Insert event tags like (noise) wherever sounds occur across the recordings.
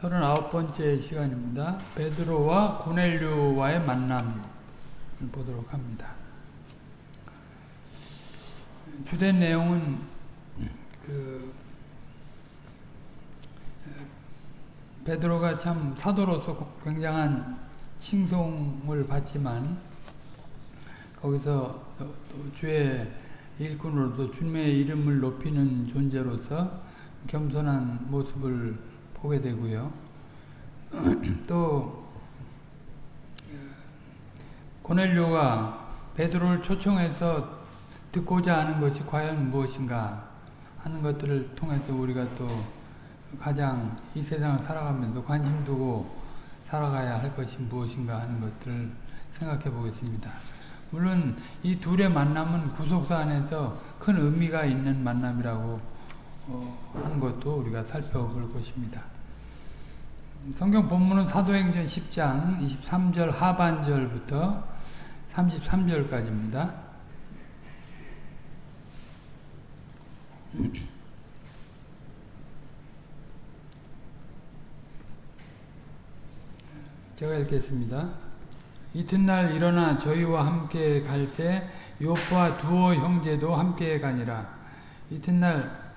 39번째 시간입니다. 베드로와 고넬료와의 만남을 보도록 합니다. 주된 내용은 그 베드로가 참 사도로서 굉장한 칭송을 받지만 거기서 주의 일꾼으로서 주님의 이름을 높이는 존재로서 겸손한 모습을 보게 되고요. (clears throat) 또 고넬료가 베드로를 초청해서 듣고자 하는 것이 과연 무엇인가 하는 것들을 통해서 우리가 또 가장 이 세상을 살아가면서 관심 두고 살아가야 할 것이 무엇인가 하는 것들을 생각해 보겠습니다. 물론 이 둘의 만남은 구속사 안에서 큰 의미가 있는 만남이라고 어, 하는 것도 우리가 살펴볼 것입니다. 성경 본문은 사도행전 10장 23절 하반절부터 33절까지입니다. 제가 읽겠습니다. 이튿날 일어나 저희와 함께 갈새 요파 두어 형제도 함께 가니라. 이튿날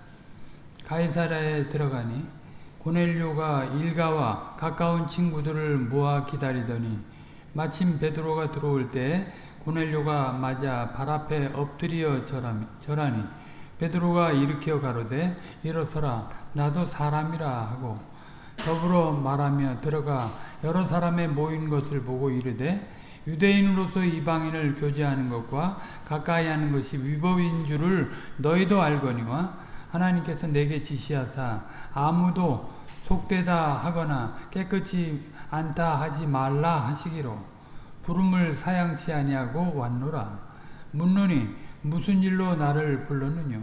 가이사라에 들어가니 고넬료가 일가와 가까운 친구들을 모아 기다리더니 마침 베드로가 들어올 때 고넬료가 맞아 발 앞에 엎드려 절하니 베드로가 일으켜 가로되 일어서라 나도 사람이라 하고 더불어 말하며 들어가 여러 사람의 모인 것을 보고 이르되 유대인으로서 이방인을 교제하는 것과 가까이 하는 것이 위법인 줄을 너희도 알거니와 하나님께서 내게 지시하사 아무도 속되다 하거나 깨끗이 않다 하지 말라 하시기로 부름을 사양치 아니하고 왔노라. 묻노니 무슨 일로 나를 불렀느뇨?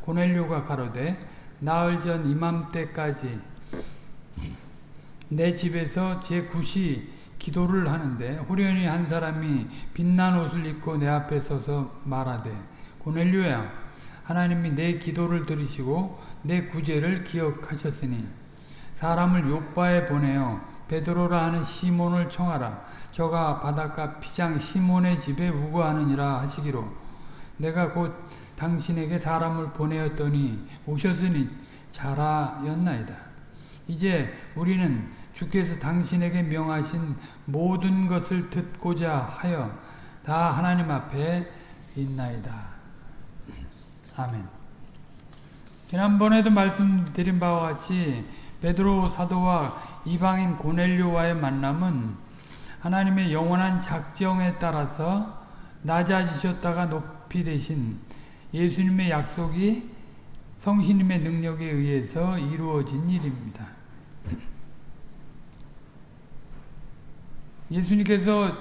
고넬료가 가로되 나흘 전 이맘때까지 내 집에서 제 굿이 기도를 하는데 호련히 한 사람이 빛난 옷을 입고 내 앞에 서서 말하되 고넬료야 하나님이 내 기도를 들으시고 내 구제를 기억하셨으니 사람을 욕바에 보내어 베드로라 하는 시몬을 청하라. 저가 바닷가 피장 시몬의 집에 우거하느니라 하시기로. 내가 곧 당신에게 사람을 보내었더니 오셨으니 잘하였나이다. 이제 우리는 주께서 당신에게 명하신 모든 것을 듣고자 하여 다 하나님 앞에 있나이다. 아멘. 지난번에도 말씀드린 바와 같이 베드로 사도와 이방인 고넬료와의 만남은 하나님의 영원한 작정에 따라서 낮아지셨다가 높이 되신 예수님의 약속이 성신님의 능력에 의해서 이루어진 일입니다. 예수님께서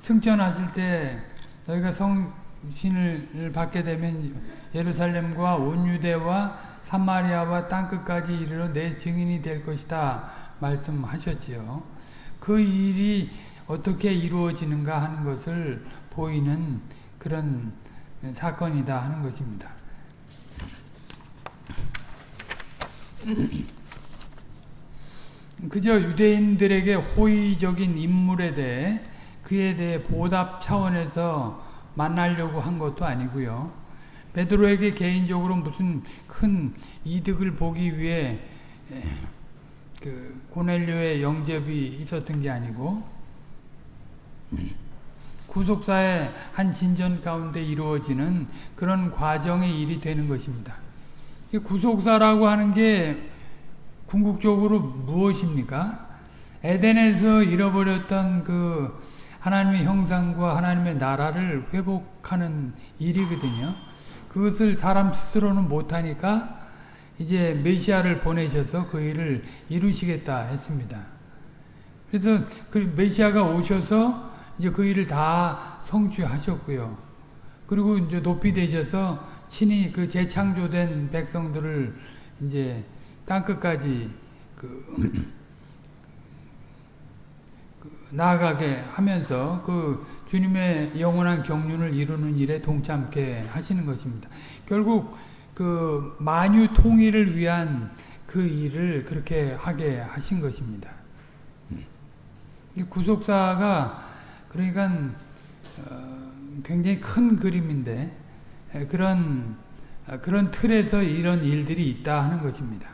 승천하실 때 너희가 성 신을 받게 되면 예루살렘과 온 유대와 사마리아와 땅끝까지 이르러 내 증인이 될 것이다 말씀하셨지요. 그 일이 어떻게 이루어지는가 하는 것을 보이는 그런 사건이다 하는 것입니다. 그저 유대인들에게 호의적인 인물에 대해 그에 대해 보답 차원에서 만나려고 한 것도 아니고요. 베드로에게 개인적으로 무슨 큰 이득을 보기 위해 그 고넬료의 영접이 있었던 게 아니고 구속사의 한 진전 가운데 이루어지는 그런 과정의 일이 되는 것입니다. 구속사라고 하는 게 궁극적으로 무엇입니까? 에덴에서 잃어버렸던 그 하나님의 형상과 하나님의 나라를 회복하는 일이거든요. 그것을 사람 스스로는 못하니까 이제 메시아를 보내셔서 그 일을 이루시겠다 했습니다. 그래서 그 메시아가 오셔서 이제 그 일을 다 성취하셨고요. 그리고 이제 높이 되셔서 친히 그 재창조된 백성들을 이제 땅 끝까지 그, 그 나아가게 하면서 그 주님의 영원한 경륜을 이루는 일에 동참케 하시는 것입니다. 결국 그 만유 통일을 위한 그 일을 그렇게 하게 하신 것입니다. 이 구속사가 그러니까 어, 굉장히 큰 그림인데 에, 그런 어, 그런 틀에서 이런 일들이 있다 하는 것입니다.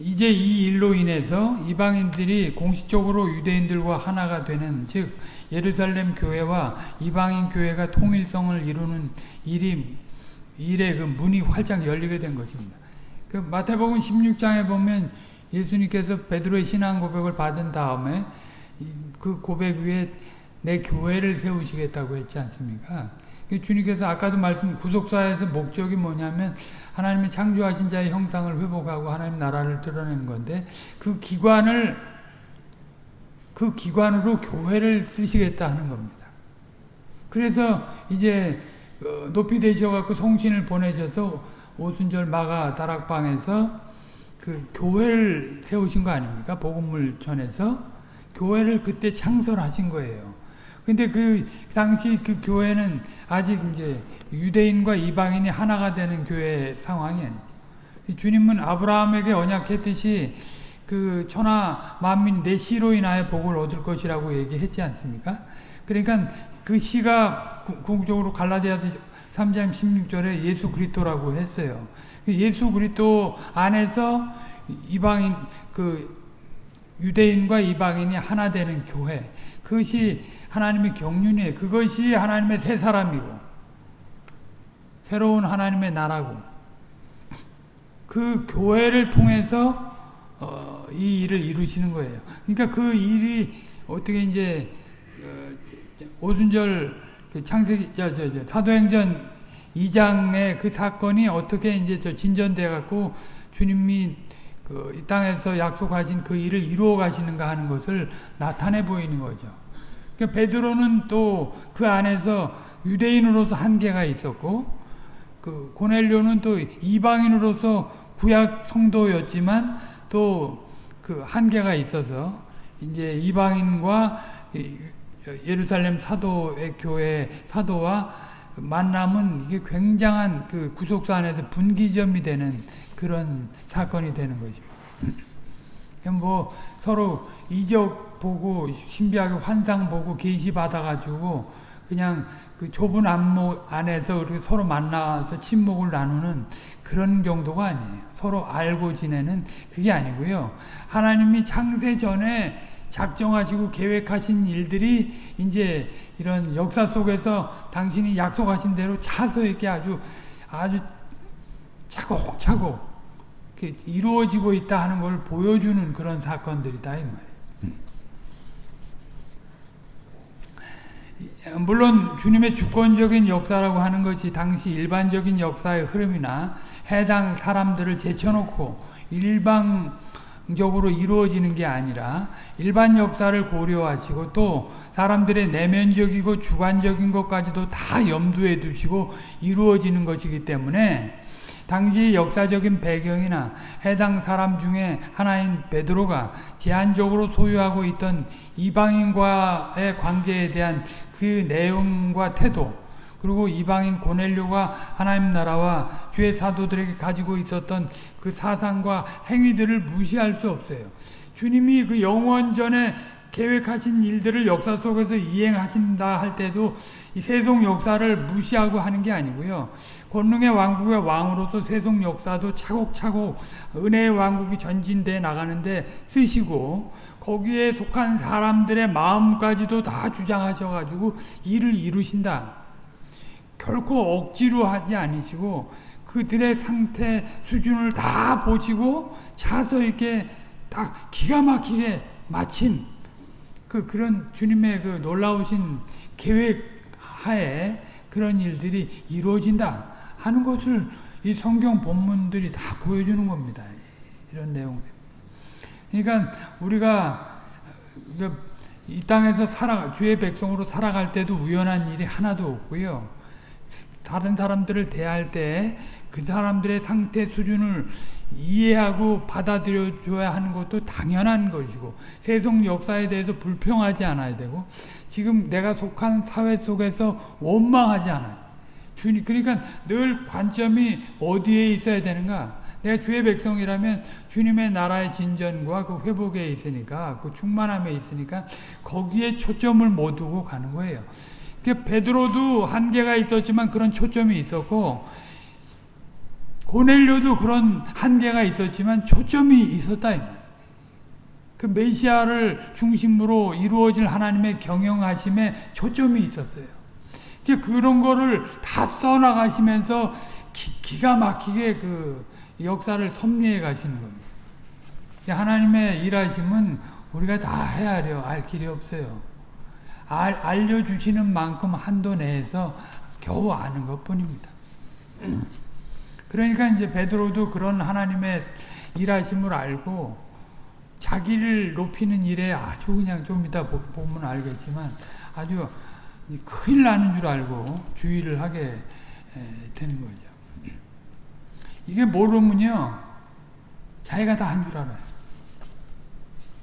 이제 이 일로 인해서 이방인들이 공식적으로 유대인들과 하나가 되는 즉 예루살렘 교회와 이방인 교회가 통일성을 이루는 일이 일의 그 문이 활짝 열리게 된 것입니다. 그 마태복음 16장에 보면 예수님께서 베드로의 신앙 고백을 받은 다음에 그 고백 위에 내 교회를 세우시겠다고 했지 않습니까? 주님께서 아까도 말씀 구속사에서 목적이 뭐냐면 하나님의 창조하신 자의 형상을 회복하고 하나님 나라를 드러내는 건데 그 기관을 그 기관으로 교회를 쓰시겠다 하는 겁니다. 그래서 이제 어, 높이 되셔갖고 송신을 보내셔서 오순절 마가 다락방에서 그 교회를 세우신 거 아닙니까? 복음을 전해서 교회를 그때 창설하신 거예요. 근데 그 당시 그 교회는 아직 이제 유대인과 이방인이 하나가 되는 교회 상황이 아니죠. 주님은 아브라함에게 언약했듯이 그 천하 만민 내 씨로 인하여 복을 얻을 것이라고 얘기했지 않습니까? 그러니까 그 씨가 궁극적으로 갈라디아서 3장 16절에 예수 그리스도라고 했어요. 예수 그리스도 안에서 이방인 그 유대인과 이방인이 하나 되는 교회. 그것이 하나님의 경륜이에요. 그것이 하나님의 새 사람이고 새로운 하나님의 나라고 그 교회를 통해서 어, 이 일을 이루시는 거예요. 그러니까 그 일이 어떻게 이제 어, 오순절 그 창세기 저, 저, 저, 사도행전 2장의 그 사건이 어떻게 이제 저 진전돼 갖고 주님이 그 이 땅에서 약속하신 그 일을 이루어 가시는가 하는 것을 나타내 보이는 거죠. 그러니까 베드로는 또 그 안에서 유대인으로서 한계가 있었고 그 고넬료는 또 이방인으로서 구약 성도였지만 또 그 한계가 있어서 이제 이방인과 예루살렘 사도의 교회 사도와 만남은 이게 굉장한 그 구속사 안에서 분기점이 되는 그런 사건이 되는 거죠. 뭐 서로 이적 보고 신비하게 환상 보고 계시 받아가지고 그냥 그 좁은 안목 안에서 서로 만나서 친목을 나누는 그런 정도가 아니에요. 서로 알고 지내는 그게 아니고요. 하나님이 창세 전에 작정하시고 계획하신 일들이 이제 이런 역사 속에서 당신이 약속하신 대로 차서 이렇게 아주 아주 차곡차곡 이루어지고 있다 하는 걸 보여주는 그런 사건들이다 이 말이에요. 물론 주님의 주권적인 역사라고 하는 것이 당시 일반적인 역사의 흐름이나 해당 사람들을 제쳐놓고 일방적으로 이루어지는 게 아니라 일반 역사를 고려하시고 또 사람들의 내면적이고 주관적인 것까지도 다 염두에 두시고 이루어지는 것이기 때문에 당시 역사적인 배경이나 해당 사람 중에 하나인 베드로가 제한적으로 소유하고 있던 이방인과의 관계에 대한 그 내용과 태도 그리고 이방인 고넬료가 하나님 나라와 주의 사도들에게 가지고 있었던 그 사상과 행위들을 무시할 수 없어요. 주님이 그 영원전에 계획하신 일들을 역사 속에서 이행하신다 할 때도 이 세속 역사를 무시하고 하는 게 아니고요. 권능의 왕국의 왕으로서 세속 역사도 차곡차곡 은혜의 왕국이 전진돼 나가는데 쓰시고 거기에 속한 사람들의 마음까지도 다 주장하셔가지고 일을 이루신다. 결코 억지로 하지 않으시고 그들의 상태 수준을 다 보시고 차서 이렇게 딱 기가 막히게 마침 그 그런 주님의 그 놀라우신 계획 하에 그런 일들이 이루어진다 하는 것을 이 성경 본문들이 다 보여주는 겁니다. 이런 내용들. 그러니까 우리가 이 땅에서 살아 주의 백성으로 살아갈 때도 우연한 일이 하나도 없고요. 다른 사람들을 대할 때 그 사람들의 상태 수준을 이해하고 받아들여 줘야 하는 것도 당연한 것이고 세속 역사에 대해서 불평하지 않아야 되고 지금 내가 속한 사회 속에서 원망하지 않아요. 주님 그러니까 늘 관점이 어디에 있어야 되는가? 내가 주의 백성이라면 주님의 나라의 진전과 그 회복에 있으니까 그 충만함에 있으니까 거기에 초점을 못 두고 가는 거예요. 그 베드로도 한계가 있었지만 그런 초점이 있었고 고넬료도 그런 한계가 있었지만 초점이 있었다. 그 메시아를 중심으로 이루어질 하나님의 경영하심에 초점이 있었어요. 그런 거를 다 써나가시면서 기, 가 막히게 그 역사를 섭리해 가시는 겁니다. 하나님의 일하심은 우리가 다 헤아려 알 길이 없어요. 알, 알려주시는 만큼 한도 내에서 겨우 아는 것 뿐입니다. (clears throat) 그러니까 이제 베드로도 그런 하나님의 일하심을 알고 자기를 높이는 일에 아주 그냥 좀 이따 보면 알겠지만 아주 큰일 나는 줄 알고 주의를 하게 되는 거죠. 이게 모르면요, 자기가 다 한 줄 알아요.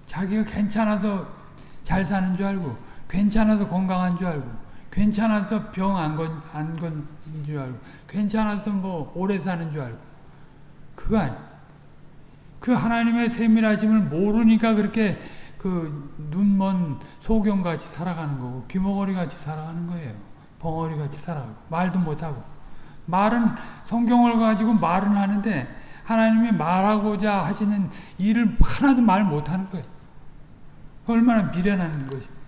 자기가 괜찮아서 잘 사는 줄 알고, 괜찮아서 건강한 줄 알고, 괜찮아서 병 안 건, 안 건 줄 알고, 괜찮아서 뭐 오래 사는 줄 알고. 그거 아니. 그 하나님의 세밀하심을 모르니까 그렇게 그 눈먼 소경같이 살아가는 거고 귀머거리같이 살아가는 거예요. 벙어리같이 살아가고 말도 못하고 말은 성경을 가지고 말은 하는데 하나님이 말하고자 하시는 일을 하나도 말 못하는 거예요. 얼마나 미련한 것입니다.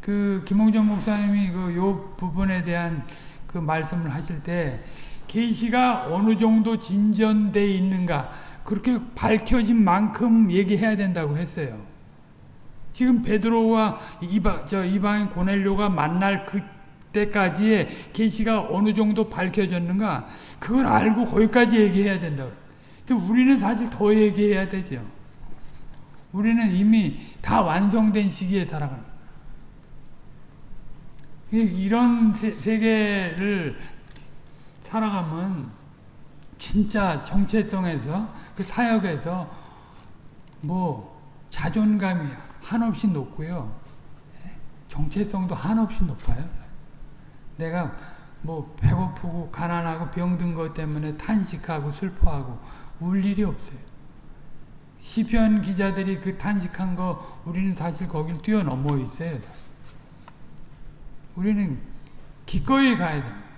그 김홍전 목사님이 그요 부분에 대한 그 말씀을 하실 때 계시가 어느 정도 진전돼 있는가 그렇게 밝혀진 만큼 얘기해야 된다고 했어요. 지금 베드로와 이방, 저 이방인 고넬료가 만날 그 때까지의 계시가 어느 정도 밝혀졌는가 그걸 알고 거기까지 얘기해야 된다고. 근데 우리는 사실 더 얘기해야 되죠. 우리는 이미 다 완성된 시기에 살아가는 이런 세계를 살아가면 진짜 정체성에서 그 사역에서 뭐 자존감이 한없이 높고요. 예? 정체성도 한없이 높아요. 내가 뭐 배고프고 가난하고 병든 것 때문에 탄식하고 슬퍼하고 울 일이 없어요. 시편 기자들이 그 탄식한 거 우리는 사실 거길 뛰어넘어 있어요. 우리는 기꺼이 가야 됩니다.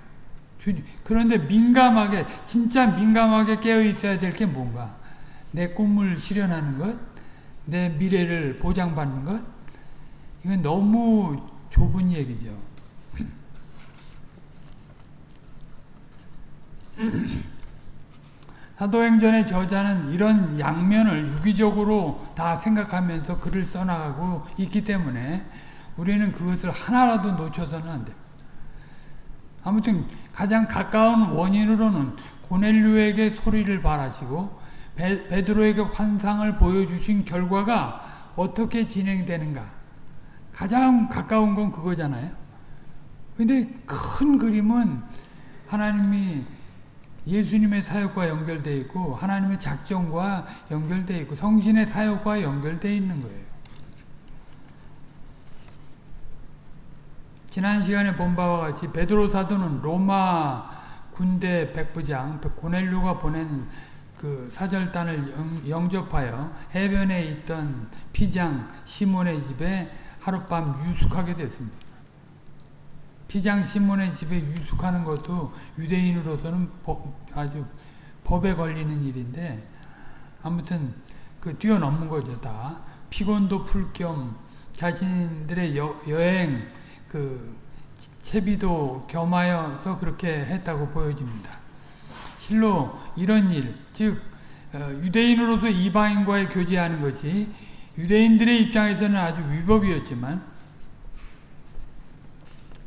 주님. 그런데 민감하게 진짜 민감하게 깨어 있어야 될 게 뭔가? 내 꿈을 실현하는 것, 내 미래를 보장받는 것. 이건 너무 좁은 얘기죠. (clears throat) 사도행전의 저자는 이런 양면을 유기적으로 다 생각하면서 글을 써나가고 있기 때문에 우리는 그것을 하나라도 놓쳐서는 안 됩니다. 아무튼 가장 가까운 원인으로는 고넬류에게 소리를 바라시고 베, 베드로에게 환상을 보여주신 결과가 어떻게 진행되는가 가장 가까운 건 그거잖아요. 근데 큰 그림은 하나님이 예수님의 사역과 연결되어 있고 하나님의 작정과 연결되어 있고 성신의 사역과 연결되어 있는 거예요. 지난 시간에 본 바와 같이 베드로 사도는 로마 군대 백부장 고넬료가 보낸 그 사절단을 영, 접하여 해변에 있던 피장 시몬의 집에 하룻밤 유숙하게 됐습니다. 피장 시몬의 집에 유숙하는 것도 유대인으로서는 법, 아주 법에 걸리는 일인데 아무튼 그 뛰어넘는 거죠 다 피곤도 풀 겸 자신들의 여, 여행 그 채비도 겸하여서 그렇게 했다고 보여집니다. 실로 이런 일, 즉 어, 유대인으로서 이방인과의 교제하는 것이 유대인들의 입장에서는 아주 위법이었지만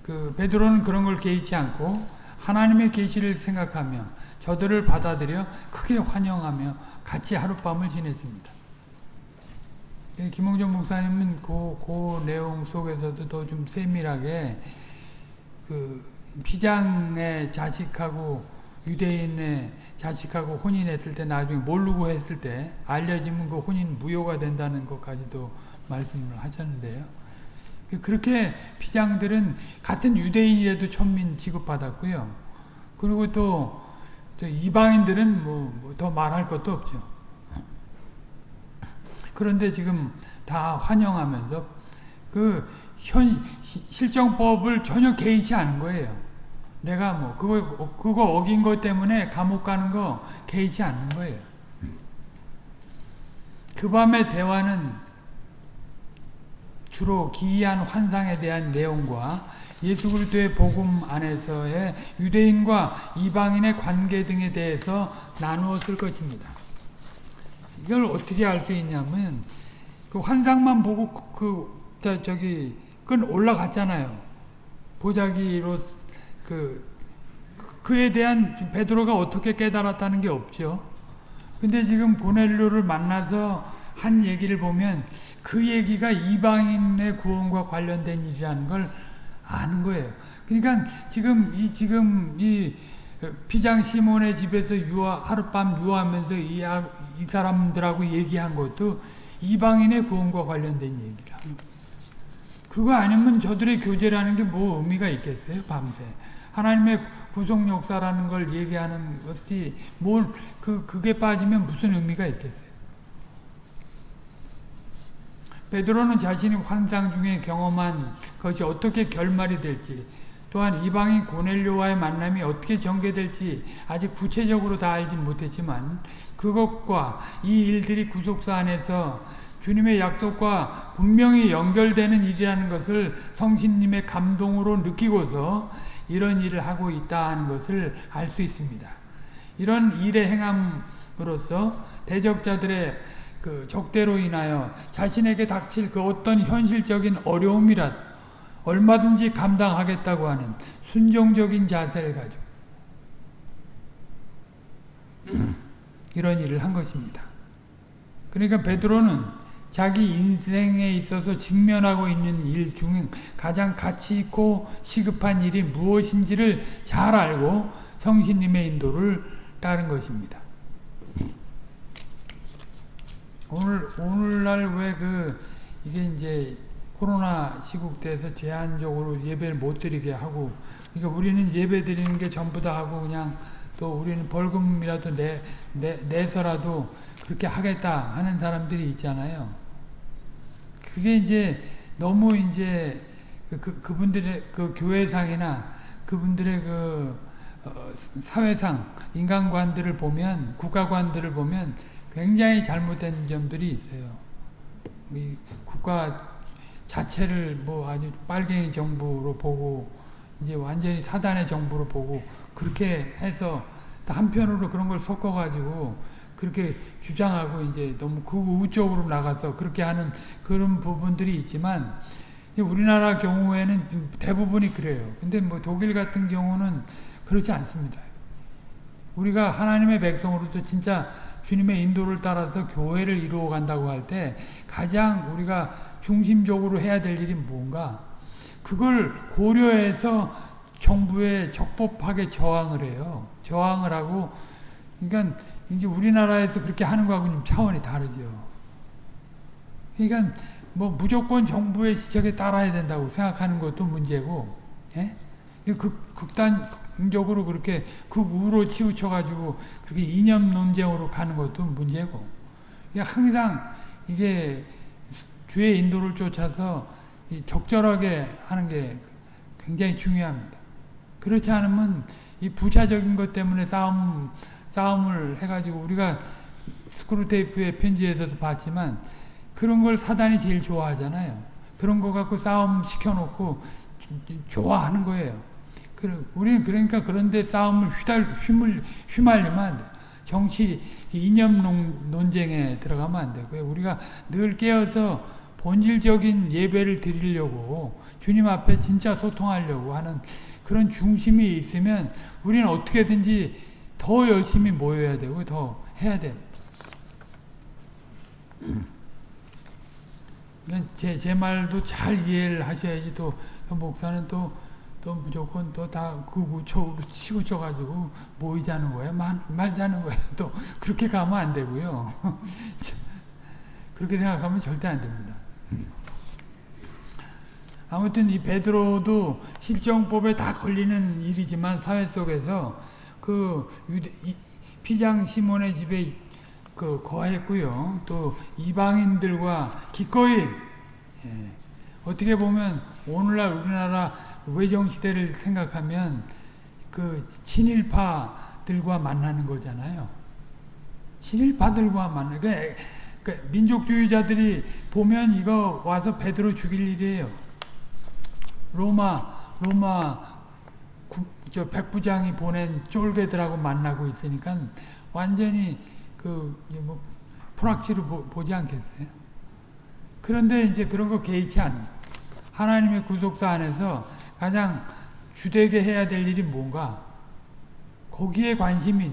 그 베드로는 그런 걸 개의치 않고 하나님의 계시를 생각하며 저들을 받아들여 크게 환영하며 같이 하룻밤을 지냈습니다. 예, 김홍준 목사님은 그, 그 내용 속에서도 더 좀 세밀하게 그 피장의 자식하고 유대인의 자식하고 혼인했을 때 나중에 모르고 했을 때 알려지면 그 혼인 무효가 된다는 것까지도 말씀을 하셨는데요. 그렇게 피장들은 같은 유대인이라도 천민 취급받았고요. 그리고 또 이방인들은 뭐 더 말할 것도 없죠. 그런데 지금 다 환영하면서 그 현, 실정법을 전혀 개의치 않은 거예요. 내가 뭐, 그거, 그거 어긴 것 때문에 감옥 가는 거 개의치 않는 거예요. 그 밤의 대화는 주로 기이한 환상에 대한 내용과 예수 그리스도의 복음 안에서의 유대인과 이방인의 관계 등에 대해서 나누었을 것입니다. 이걸 어떻게 알 수 있냐면 그 환상만 보고 그 저, 저기 끈 올라갔잖아요. 보자기로 그 그에 대한 베드로가 어떻게 깨달았다는 게 없죠. 근데 지금 고넬료를 만나서 한 얘기를 보면 그 얘기가 이방인의 구원과 관련된 일이라는 걸 아는 거예요. 그러니까 지금 이 지금 이 피장 시몬의 집에서 유아 하룻밤 유하면서 이, 이 사람들하고 얘기한 것도 이방인의 구원과 관련된 얘기라. 그거 아니면 저들의 교제라는 게 뭐 의미가 있겠어요? 밤새 하나님의 구속 역사라는 걸 얘기하는 것이 뭘 그 그게 빠지면 무슨 의미가 있겠어요? 베드로는 자신이 환상 중에 경험한 것이 어떻게 결말이 될지 또한 이방인 고넬료와의 만남이 어떻게 전개될지 아직 구체적으로 다 알지 못했지만 그것과 이 일들이 구속사 안에서 주님의 약속과 분명히 연결되는 일이라는 것을 성신님의 감동으로 느끼고서 이런 일을 하고 있다 하는 것을 알 수 있습니다. 이런 일의 행함으로써 대적자들의 그 적대로 인하여 자신에게 닥칠 그 어떤 현실적인 어려움이라 얼마든지 감당하겠다고 하는 순종적인 자세를 가지고 (clears throat) 이런 일을 한 것입니다. 그러니까 베드로는 자기 인생에 있어서 직면하고 있는 일 중 가장 가치 있고 시급한 일이 무엇인지를 잘 알고 성신님의 인도를 따른 것입니다. 오늘 오늘날 왜 그 이게 이제 코로나 시국 때에서 제한적으로 예배를 못 드리게 하고 그러니까 우리는 예배 드리는 게 전부 다 하고 그냥 또 우리는 벌금이라도 내, 내 내서라도 그렇게 하겠다 하는 사람들이 있잖아요. 그게 이제 너무 이제 그, 그 그분들의 그 교회상이나 그분들의 그 어, 사회상 인간관들을 보면 국가관들을 보면 굉장히 잘못된 점들이 있어요. 이 국가 자체를 뭐 아주 빨갱이 정부로 보고 이제 완전히 사단의 정부로 보고 그렇게 해서 한편으로 그런 걸 섞어가지고 그렇게 주장하고 이제 너무 극우 쪽으로 나가서 그렇게 하는 그런 부분들이 있지만 우리나라 경우에는 대부분이 그래요. 근데 뭐 독일 같은 경우는 그렇지 않습니다. 우리가 하나님의 백성으로도 진짜 주님의 인도를 따라서 교회를 이루어 간다고 할 때 가장 우리가 중심적으로 해야 될 일이 뭔가 그걸 고려해서 정부에 적법하게 저항을 해요. 저항을 하고 그러니까 이제 우리나라에서 그렇게 하는 거하고는 차원이 다르죠. 그러니까 뭐 무조건 정부의 지적에 따라야 된다고 생각하는 것도 문제고, 예? 극, 극단 적으로 그렇게 극우로 치우쳐가지고 그렇게 이념 논쟁으로 가는 것도 문제고, 항상 이게 주의 인도를 쫓아서 적절하게 하는 게 굉장히 중요합니다. 그렇지 않으면 이 부차적인 것 때문에 싸움 싸움을 해가지고 우리가 스크루테이프의 편지에서도 봤지만 그런 걸 사단이 제일 좋아하잖아요. 그런 거 갖고 싸움 시켜놓고 좋아하는 거예요. 우리는 그러니까 그런데 싸움을 휘달, 휘물, 휘말리면 안 돼. 정치 이념 논쟁에 들어가면 안 되고요. 우리가 늘 깨어서 본질적인 예배를 드리려고 주님 앞에 진짜 소통하려고 하는 그런 중심이 있으면 우리는 어떻게든지 더 열심히 모여야 되고 더 해야 돼. (clears throat) 제, 제 말도 잘 이해를 하셔야지 또 목사는 또, 또 무조건 또다 구구초로 치고 쳐가지고 모이자는 거야. 말, 말자는 거야. (laughs) 또 그렇게 가면 안 되고요. (laughs) 그렇게 생각하면 절대 안 됩니다. 아무튼 이 베드로도 실정법에 다 걸리는 일이지만 사회 속에서 그 유대, 이, 피장 시몬의 집에 그 거했고요. 또 이방인들과 기꺼이 예, 어떻게 보면 오늘날 우리나라 외정 시대를 생각하면 그 친일파들과 만나는 거잖아요. 친일파들과 만나. 그, 그 민족주의자들이 보면 이거 와서 베드로 죽일 일이에요. 로마 로마 구, 저 백부장이 보낸 쫄개들하고 만나고 있으니까 완전히 그뭐 프락치로 보, 지 않겠어요? 그런데 이제 그런 거 개의치 않는 하나님의 구속사 안에서 가장 주되게 해야 될 일이 뭔가 거기에 관심이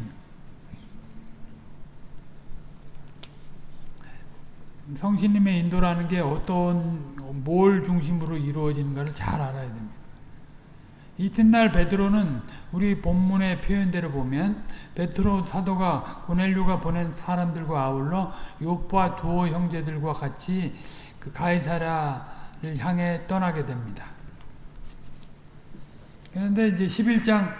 성신님의 인도라는 게 어떤 뭘 중심으로 이루어지는가를 잘 알아야 됩니다. 이튿날 베드로는 우리 본문의 표현대로 보면 베드로 사도가 고넬료가 보낸 사람들과 아울러 요파 두오 형제들과 같이 그 가이사라를 향해 떠나게 됩니다. 그런데 이제 11장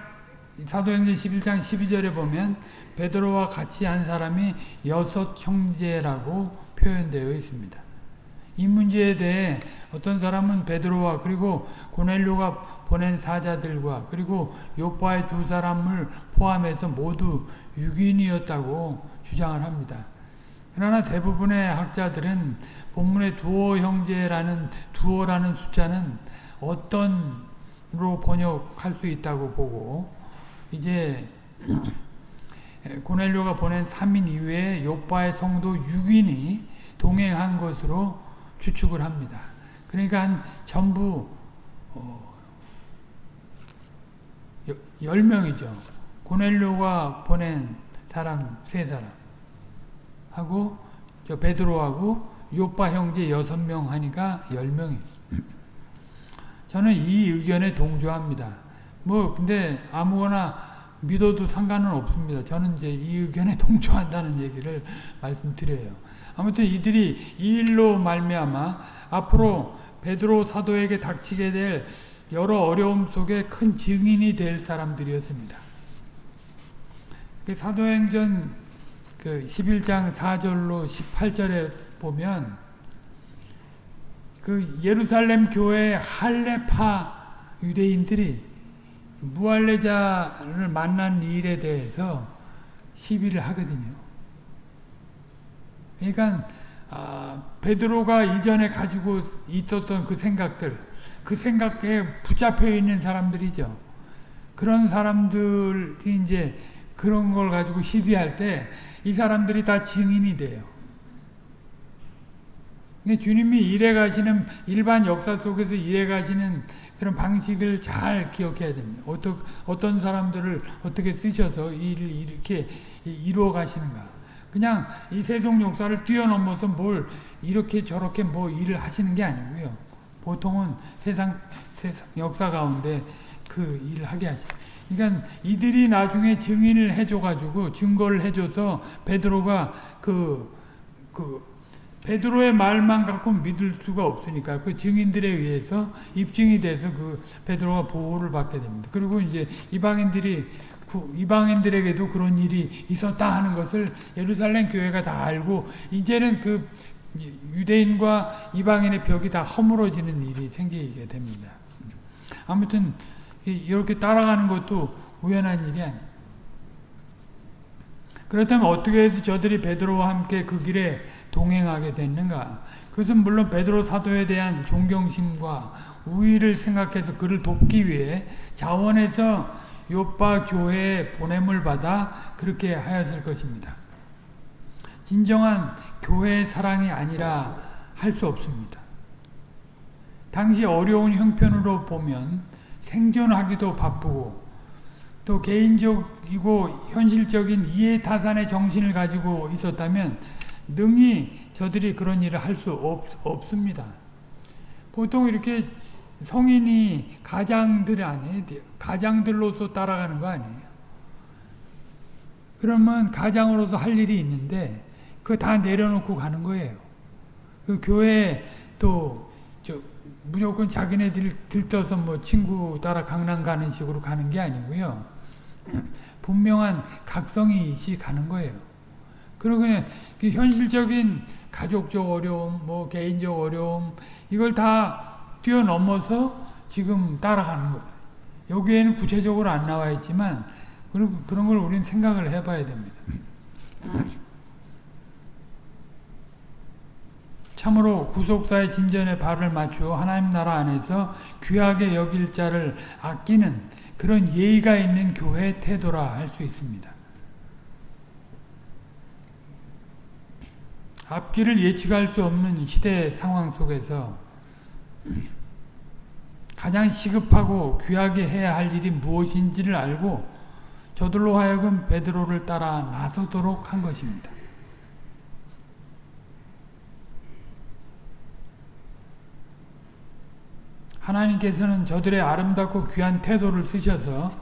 사도행전 11장 12절에 보면 베드로와 같이 한 사람이 여섯 형제라고 표현되어 있습니다. 이 문제에 대해 어떤 사람은 베드로와 그리고 고넬료가 보낸 사자들과 그리고 요파의 두 사람을 포함해서 모두 6인이었다고 주장을 합니다. 그러나 대부분의 학자들은 본문의 두어 형제라는 두어라는 숫자는 어떤로 번역할 수 있다고 보고 이제 (clears throat) 고넬료가 보낸 3인 이외에 요파의 성도 6인이 동행한 것으로 추측을 합니다. 그러니까 한 전부 어, 10명이죠. 고넬료가 보낸 사람 세 사람 하고 저 베드로하고 요파 형제 6명 하니까 10명이 저는 이 의견에 동조합니다. 뭐 근데 아무거나 믿어도 상관은 없습니다. 저는 이제 이 의견에 (laughs) 동조한다는 얘기를 말씀드려요. 아무튼 이들이 이 일로 말미암아 앞으로 베드로 사도에게 닥치게 될 여러 어려움 속에 큰 증인이 될 사람들이었습니다. 그 사도행전 그 11장 4절로 18절에 보면 그 예루살렘 교회 할레파 유대인들이 무할레자를 만난 일에 대해서 시비를 하거든요. 그러니까 아, 베드로가 이전에 가지고 있었던 그 생각들, 그 생각에 붙잡혀 있는 사람들이죠. 그런 사람들이 이제 그런 걸 가지고 시비할 때 이 사람들이 다 증인이 돼요. 주님이 일해 가시는 일반 역사 속에서 일해 가시는 그런 방식을 잘 기억해야 됩니다. 어떤 어떤 사람들을 어떻게 쓰셔서 일을 이렇게 이루어 가시는가. 그냥 이 세속 역사를 뛰어넘어서 뭘 이렇게 저렇게 뭐 일을 하시는 게 아니고요. 보통은 세상 세상 역사 가운데 그 일을 하게 하죠. 그러니까 이들이 나중에 증인을 해줘가지고 증거를 해줘서 베드로가 그, 그 베드로의 말만 갖고 믿을 수가 없으니까 그 증인들에 의해서 입증이 돼서 그 베드로가 보호를 받게 됩니다. 그리고 이제 이방인들이 이방인들에게도 그런 일이 있었다 하는 것을 예루살렘 교회가 다 알고 이제는 그 유대인과 이방인의 벽이 다 허물어지는 일이 생기게 됩니다. 아무튼 이렇게 따라가는 것도 우연한 일이 아니에요. 그렇다면 어떻게 해서 저들이 베드로와 함께 그 길에 동행하게 됐는가? 그것은 물론 베드로 사도에 대한 존경심과 우위를 생각해서 그를 돕기 위해 자원해서 요파 교회에 보냄을 받아 그렇게 하였을 것입니다. 진정한 교회의 사랑이 아니라 할 수 없습니다. 당시 어려운 형편으로 보면 생존하기도 바쁘고 또 개인적이고 현실적인 이해타산의 정신을 가지고 있었다면 능히 저들이 그런 일을 할 수 없습니다. 보통 이렇게 성인이 가장들 안에 가장들로서 따라가는 거 아니에요. 그러면 가장으로서 할 일이 있는데 그거 다 내려놓고 가는 거예요. 그 교회 또 무조건 자기네들 들떠서 뭐 친구 따라 강남 가는 식으로 가는 게 아니고요. (clears throat) 분명한 각성이 시 가는 거예요. 그리고 그냥 그 현실적인 가족적 어려움, 뭐 개인적 어려움 이걸 다 뛰어넘어서 지금 따라가는 거예요. 여기에는 구체적으로 안 나와 있지만 그런 걸 우리는 생각을 해봐야 됩니다. (clears throat) 참으로 구속사의 진전에 발을 맞추어 하나님 나라 안에서 귀하게 여길 자를 아끼는 그런 예의가 있는 교회 태도라 할 수 있습니다. 앞길을 예측할 수 없는 시대 상황 속에서 가장 시급하고 귀하게 해야 할 일이 무엇인지를 알고 저들로 하여금 베드로를 따라 나서도록 한 것입니다. 하나님께서는 저들의 아름답고 귀한 태도를 쓰셔서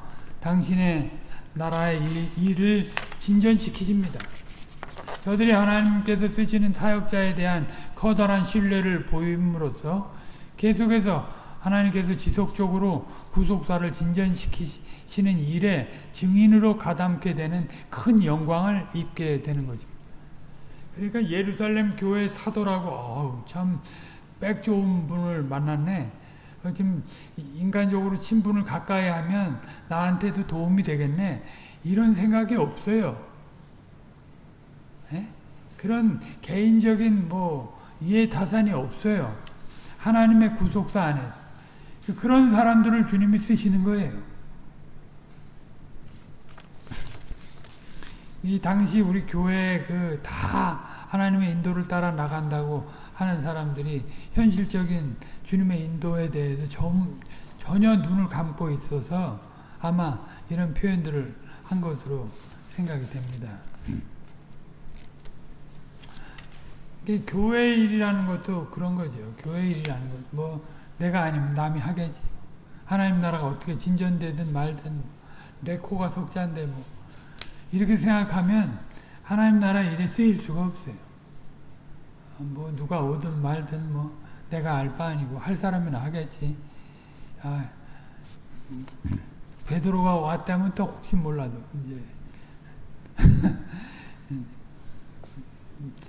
당신의 나라의 일 을 진전시키십니다. 저들이 하나님께서 쓰시는 사역자에 대한 커다란 신뢰를 보임으로써 계속해서 하나님께서 지속적으로 구속사를 진전시키시는 일에 증인으로 가담게 되는 큰 영광을 입게 되는 것입니다. 그러니까 예루살렘 교회 사도라고 어우 참 백 좋은 분을 만났네. 지금 인간적으로 친분을 가까이 하면 나한테도 도움이 되겠네. 이런 생각이 없어요. 에? 그런 개인적인 뭐 이해 타산이 없어요. 하나님의 구속사 안에서. 그런 사람들을 주님이 쓰시는 거예요. 이 당시 우리 교회 그 다 하나님의 인도를 따라 나간다고 하는 사람들이 현실적인 주님의 인도에 대해서 좀, 전혀 눈을 감고 있어서 아마 이런 표현들을 한 것으로 생각이 됩니다. 교회 일이라는 것도 그런 거죠. 교회 일이라는 것. 뭐 내가 아니면 남이 하겠지. 하나님 나라가 어떻게 진전되든 말든 내 코가 석자인데 뭐 이렇게 생각하면 하나님 나라 일에 쓰일 수가 없어요. 뭐 누가 오든 말든 뭐 내가 알 바 아니고 할 사람이나 하겠지. 아, 베드로가 왔다면 또 혹시 몰라도 이제 (laughs)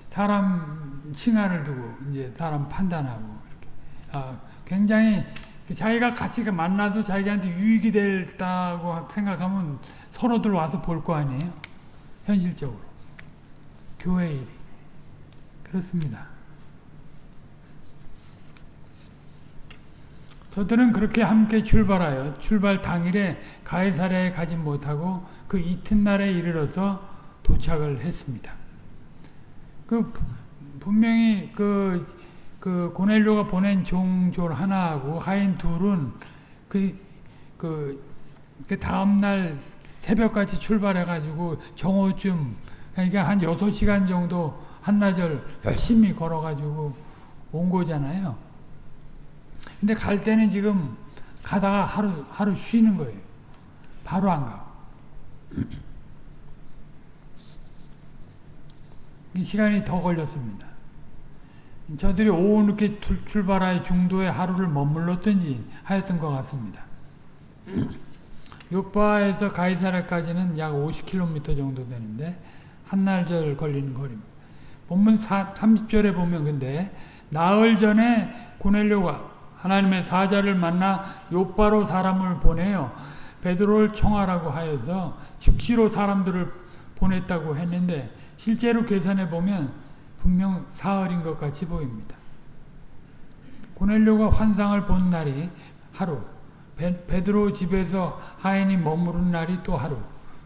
사람 칭하를 두고 이제 사람 판단하고 이렇게 아, 굉장히 자기가 같이 만나서 자기한테 유익이 됐다고 생각하면 서로들 와서 볼 거 아니에요? 현실적으로 교회 일이 그렇습니다. 저들은 그렇게 함께 출발하여 출발 당일에 가이사랴에 가지 못하고 그 이튿날에 이르러서 도착을 했습니다. 그 분명히 그, 그 고넬료가 보낸 종졸 하나하고 하인 둘은 그, 그, 그 다음날 새벽까지 출발해가지고 정오쯤 그러니까 한 6시간 정도 한나절 열심히 걸어가지고 온 거잖아요. 근데 갈 때는 지금 가다가 하루, 하루 쉬는 거예요. 바로 안 가고. 시간이 더 걸렸습니다. 저들이 오후 늦게 출발하여 중도에 하루를 머물렀든지 하였던 것 같습니다. (clears throat) 요바에서 가이사라까지는 약 50km 정도 되는데 한날절 걸리는 거리입니다. 본문 30절에 보면 근데 나흘 전에 고넬료가 하나님의 사자를 만나 요바로 사람을 보내요. 베드로를 청하라고 하여서 즉시로 사람들을 보냈다고 했는데 실제로 계산해 보면 분명 사흘인 것 같이 보입니다. 고넬료가 환상을 본 날이 하루, 베, 베드로 집에서 하인이 머무른 날이 또 하루,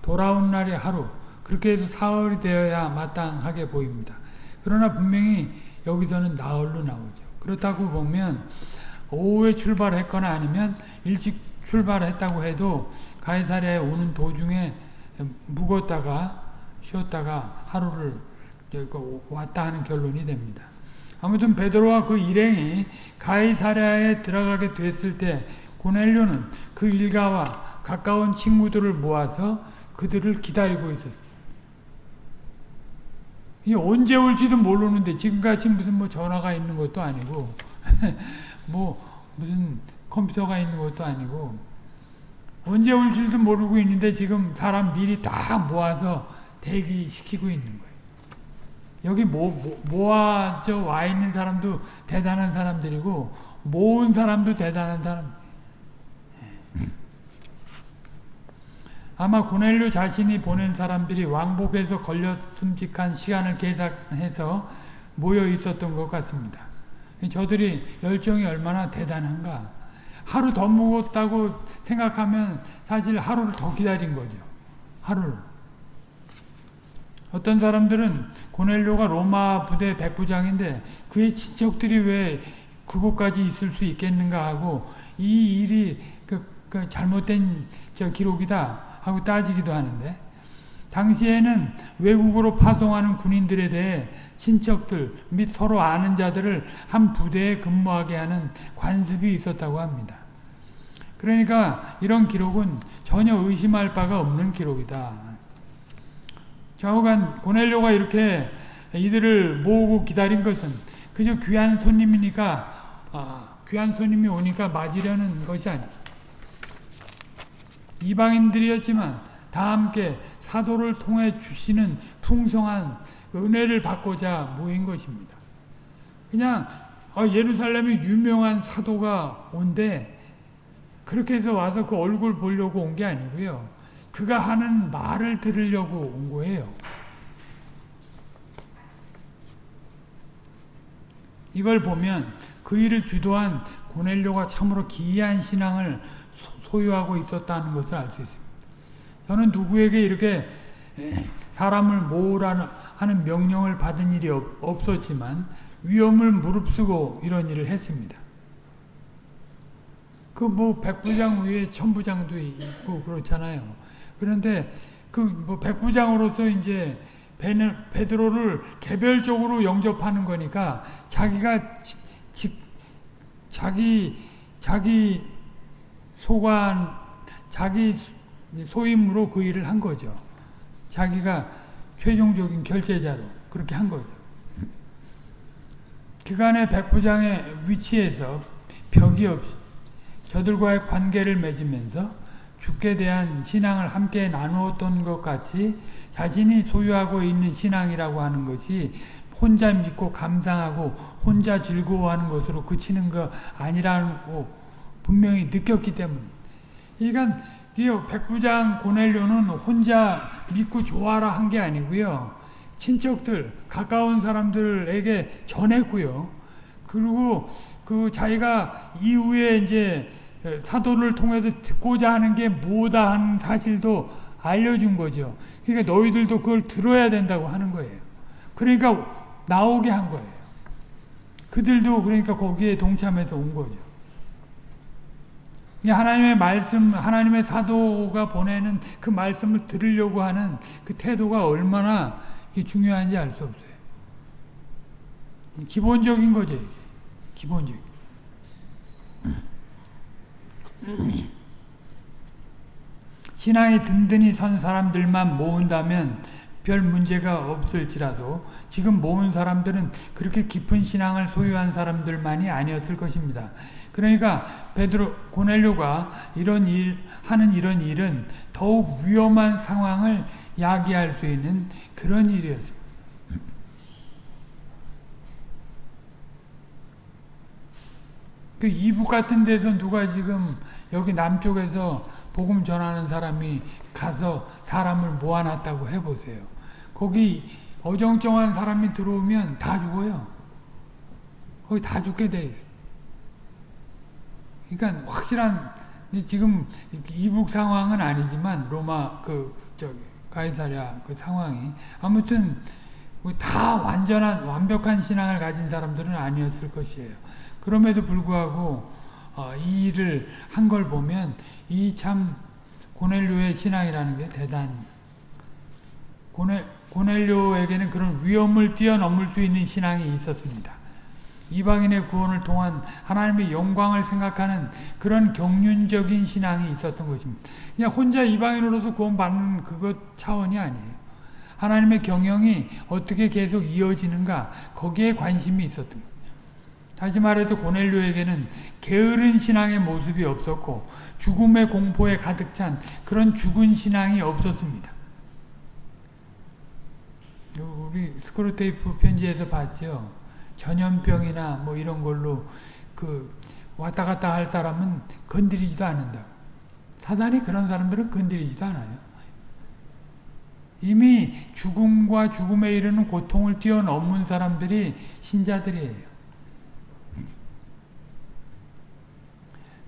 돌아온 날이 하루, 그렇게 해서 사흘이 되어야 마땅하게 보입니다. 그러나 분명히 여기서는 나흘로 나오죠. 그렇다고 보면 오후에 출발했거나 아니면 일찍 출발했다고 해도 가이사랴에 오는 도중에 묵었다가 쉬었다가 하루를 왔다 하는 결론이 됩니다. 아무튼 베드로와 그 일행이 가이사랴에 들어가게 됐을 때 고넬료는 그 일가와 가까운 친구들을 모아서 그들을 기다리고 있었어요. 이 언제 올지도 모르는데 지금같이 무슨 뭐 전화가 있는 것도 아니고 (laughs) 뭐 무슨 컴퓨터가 있는 것도 아니고 언제 올 줄도 모르고 있는데 지금 사람 미리 다 모아서 대기시키고 있는 거예요. 여기 모, 모, 모아져 와 있는 사람도 대단한 사람들이고 모은 사람도 대단한 사람. 아마 고넬료 자신이 보낸 사람들이 왕복에서 걸렸음직한 시간을 계산해서 모여 있었던 것 같습니다. 저들이 열정이 얼마나 대단한가. 하루 더 묵었다고 생각하면 사실 하루를 더 기다린 거죠. 하루를. 어떤 사람들은 고넬료가 로마 부대 백부장인데 그의 친척들이 왜 그곳까지 있을 수 있겠는가 하고 이 일이 그, 그 잘못된 저 기록이다 하고 따지기도 하는데 당시에는 외국으로 파송하는 군인들에 대해 친척들 및 서로 아는 자들을 한 부대에 근무하게 하는 관습이 있었다고 합니다. 그러니까 이런 기록은 전혀 의심할 바가 없는 기록이다. 좌우간 고넬료가 이렇게 이들을 모으고 기다린 것은 그저 귀한 손님이니까 아, 귀한 손님이 오니까 맞으려는 것이 아니 이방인들이었지만 다 함께 사도를 통해 주시는 풍성한 은혜를 받고자 모인 것입니다. 그냥 아, 예루살렘에 유명한 사도가 온데 그렇게 해서 와서 그 얼굴 보려고 온 게 아니고요. 그가 하는 말을 들으려고 온 거예요. 이걸 보면 그 일을 주도한 고넬료가 참으로 기이한 신앙을 소유하고 있었다는 것을 알 수 있습니다. 저는 누구에게 이렇게 사람을 모으라는 하는 명령을 받은 일이 없, 었지만 위험을 무릅쓰고 이런 일을 했습니다. 그 뭐 백부장 위에 천부장도 있고 그렇잖아요. 그런데 그 뭐 백부장으로서 이제 베드로를 개별적으로 영접하는 거니까 자기가 지, 지, 자기 자기 소관 자기 소임으로 그 일을 한 거죠. 자기가 최종적인 결제자로 그렇게 한 거죠. 그간의 백부장의 위치에서 벽이 없이 저들과의 관계를 맺으면서 죽게 대한 신앙을 함께 나누었던 것 같이 자신이 소유하고 있는 신앙이라고 하는 것이 혼자 믿고 감상하고 혼자 즐거워하는 것으로 그치는 거 아니라고 분명히 느꼈기 때문에 그러니까 백부장 고넬료는 혼자 믿고 좋아라 한 게 아니고요. 친척들, 가까운 사람들에게 전했고요. 그리고 그 자기가 이후에 이제 사도를 통해서 듣고자 하는 게 뭐다 하는 사실도 알려준 거죠. 그러니까 너희들도 그걸 들어야 된다고 하는 거예요. 그러니까 나오게 한 거예요. 그들도 그러니까 거기에 동참해서 온 거죠. 하나님의 말씀, 하나님의 사도가 보내는 그 말씀을 들으려고 하는 그 태도가 얼마나 중요한지 알 수 없어요. 기본적인 거죠. 기본적인. 신앙이 든든히 선 사람들만 모은다면 별 문제가 없을지라도 지금 모은 사람들은 그렇게 깊은 신앙을 소유한 사람들만이 아니었을 것입니다. 그러니까 베드로 고넬료가 이런 일 하는 이런 일은 더욱 위험한 상황을 야기할 수 있는 그런 일이었습니다. 그 이북 같은 데서 누가 지금 여기 남쪽에서 복음 전하는 사람이 가서 사람을 모아놨다고 해보세요. 거기 어정쩡한 사람이 들어오면 다 죽어요. 거기 다 죽게 돼. 그러니까 확실한 지금 이북 상황은 아니지만 로마 그 저기 가이사랴 그 상황이 아무튼 다 완전한 완벽한 신앙을 가진 사람들은 아니었을 것이에요. 그럼에도 불구하고 어, 이 일을 한 걸 보면 이 참 고넬료의 신앙이라는 게 대단. 고넬 고넬료에게는 그런 위험을 뛰어넘을 수 있는 신앙이 있었습니다. 이방인의 구원을 통한 하나님의 영광을 생각하는 그런 경륜적인 신앙이 있었던 것입니다. 그냥 혼자 이방인으로서 구원받는 그것 차원이 아니에요. 하나님의 경영이 어떻게 계속 이어지는가 거기에 관심이 있었던 거예요. 다시 말해서 고넬료에게는 게으른 신앙의 모습이 없었고 죽음의 공포에 가득 찬 그런 죽은 신앙이 없었습니다. 우리 스크루테이프 편지에서 봤죠. 전염병이나 뭐 이런 걸로 그 왔다 갔다 할 사람은 건드리지도 않는다. 사단이 그런 사람들은 건드리지도 않아요. 이미 죽음과 죽음에 이르는 고통을 뛰어넘은 사람들이 신자들이에요.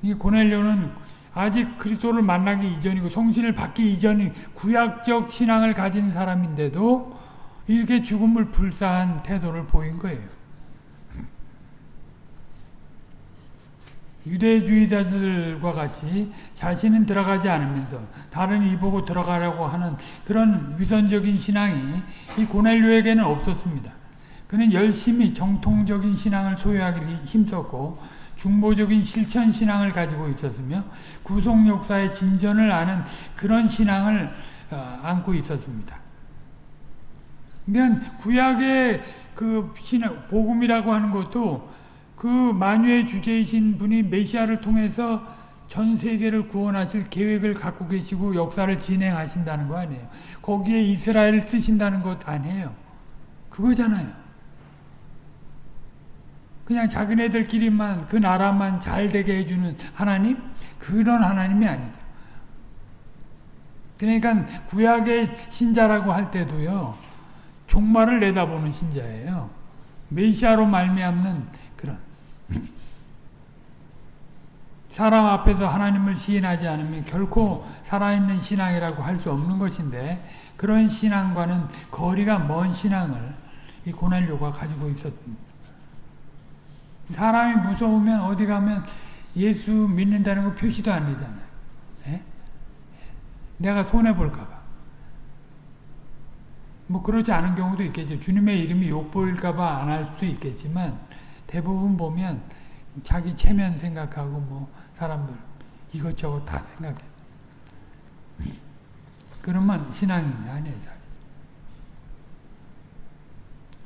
이 고넬료는 아직 그리스도를 만나기 이전이고 성신을 받기 이전인 구약적 신앙을 가진 사람인데도 이렇게 죽음을 불사한 태도를 보인 거예요. 유대주의자들과 같이 자신은 들어가지 않으면서 다른 이보고 들어가려고 하는 그런 위선적인 신앙이 이 고넬료에게는 없었습니다. 그는 열심히 정통적인 신앙을 소유하기 힘썼고 중보적인 실천 신앙을 가지고 있었으며 구속 역사의 진전을 아는 그런 신앙을 어, 안고 있었습니다. 그러니까 구약의 그 신앙 복음이라고 하는 것도 그 만유의 주제이신 분이 메시아를 통해서 전 세계를 구원하실 계획을 갖고 계시고 역사를 진행하신다는 거 아니에요. 거기에 이스라엘을 쓰신다는 것 아니에요. 그거잖아요. 그냥 자기네들끼리만 그 나라만 잘 되게 해주는 하나님? 그런 하나님이 아니죠. 그러니까 구약의 신자라고 할 때도요. 종말을 내다보는 신자예요. 메시아로 말미암는 그런 사람 앞에서 하나님을 시인하지 않으면 결코 살아있는 신앙이라고 할 수 없는 것인데 그런 신앙과는 거리가 먼 신앙을 이 고넬료가 가지고 있었습니다. 사람이 무서우면 어디 가면 예수 믿는다는 거 표시도 안 되잖아요. 예? 내가 손해볼까봐. 뭐 그렇지 않은 경우도 있겠죠. 주님의 이름이 욕보일까봐 안 할 수도 있겠지만 대부분 보면 자기 체면 생각하고 뭐 사람들 이것저것 다 생각해. 그러면 신앙이 아니에요.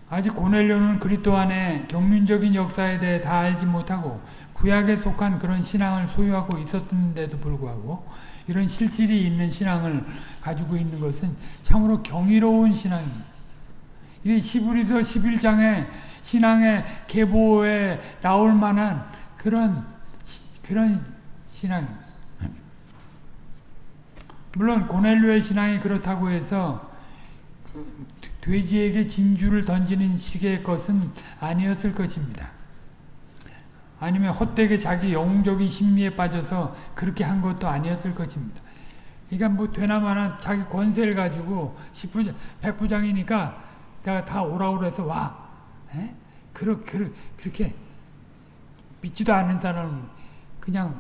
아직 고넬료는 그리스도 안에 경륜적인 역사에 대해 다 알지 못하고 구약에 속한 그런 신앙을 소유하고 있었는데도 불구하고 이런 실질이 있는 신앙을 가지고 있는 것은 참으로 경이로운 신앙입니다. 이게 시브리서 11장의 신앙의 계보에 나올 만한 그런 그런 신앙입니다. 물론 고넬료의 신앙이 그렇다고 해서 그 돼지에게 진주를 던지는 식의 것은 아니었을 것입니다. 아니면 헛되게 자기 영웅적인 심리에 빠져서 그렇게 한 것도 아니었을 것입니다. 그러니까 뭐 되나마나 자기 권세를 가지고 10부장, 100부장이니까 내가 다 오라고 그래서 와. 에? 그러, 그러, 그렇게 믿지도 않는 사람 그냥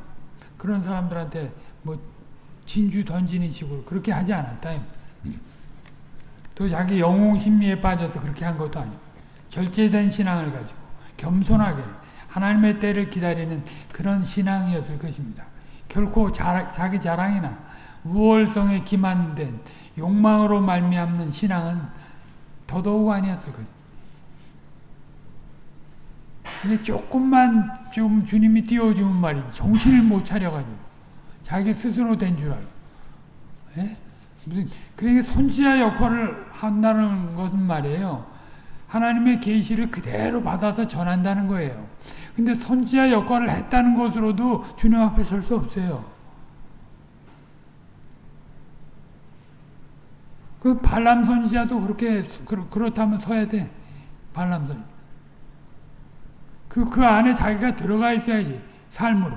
그런 사람들한테 뭐 진주 던지는 식으로 그렇게 하지 않았다. 또 자기 영웅 심리에 빠져서 그렇게 한 것도 아니고 절제된 신앙을 가지고 겸손하게 하나님의 때를 기다리는 그런 신앙이었을 것입니다. 결코 자, 자기 자랑이나 우월성에 기만된 욕망으로 말미암는 신앙은 더더욱 아니었을 것입니다. 근데 조금만 좀 주님이 띄워주면 말이지 정신을 못 차려가지고 자기 스스로 된 줄 알고 예? 그러니까 선지자 역할을 한다는 것은 말이에요. 하나님의 계시를 그대로 받아서 전한다는 거예요. 근데 선지자 역할을 했다는 것으로도 주님 앞에 설 수 없어요. 그 발람 선지자도 그렇게 그렇 다면 서야 돼. 발람 선. 그 그 그 안에 자기가 들어가 있어야지 삶으로.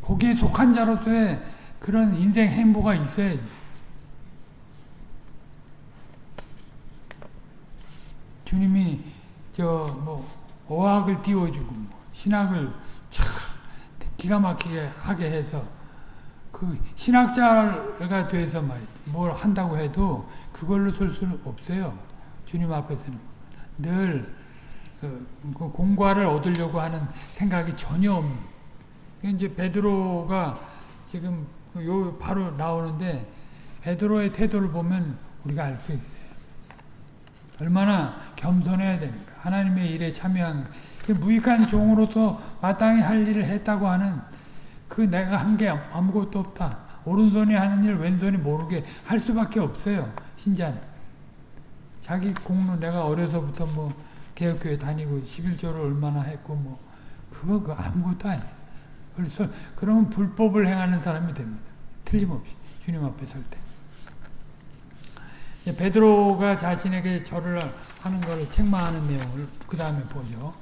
거기에 속한 자로서의 그런 인생 행보가 있어야지. 주님이 저 뭐 어학을 띄워주고 뭐 신학을 참 기가 막히게 하게 해서 그 신학자가 돼서 말이뭘 한다고 해도 그걸로 설 수는 없어요. 주님 앞에서는 늘 그, 그 공과를 얻으려고 하는 생각이 전혀 없는. 이제 베드로가 지금 요 바로 나오는데 베드로의 태도를 보면 우리가 알 수 있어요. 얼마나 겸손해야 되는가. 하나님의 일에 참여한 그 무익한 종으로서 마땅히 할 일을 했다고 하는 그 내가 한 게 아무것도 없다. 오른손이 하는 일 왼손이 모르게 할 수밖에 없어요. 신자는. 자기 공로 내가 어려서부터 뭐 개혁교회 다니고 11조를 얼마나 했고 뭐 그거 그 아무것도 아니에요. 그래서 그러면 불법을 행하는 사람이 됩니다. 틀림없이 주님 앞에 설 때. 베드로가 자신에게 절을 하는 것을 책망하는 내용을 그 다음에 보죠.